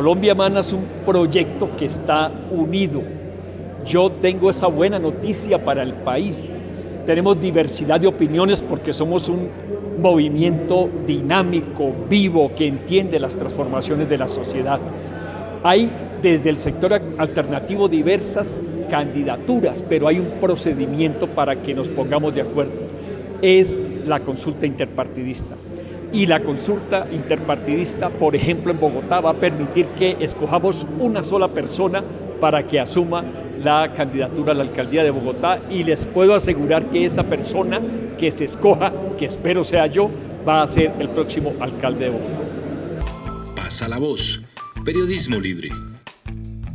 Colombia Mana es un proyecto que está unido. Yo tengo esa buena noticia para el país. Tenemos diversidad de opiniones porque somos un movimiento dinámico, vivo, que entiende las transformaciones de la sociedad. Hay desde el sector alternativo diversas candidaturas, pero hay un procedimiento para que nos pongamos de acuerdo. Es la consulta interpartidista y la consulta interpartidista, por ejemplo, en Bogotá, va a permitir que escojamos una sola persona para que asuma la candidatura a la alcaldía de Bogotá y les puedo asegurar que esa persona que se escoja, que espero sea yo, va a ser el próximo alcalde de Bogotá. Pasa la voz. Periodismo libre.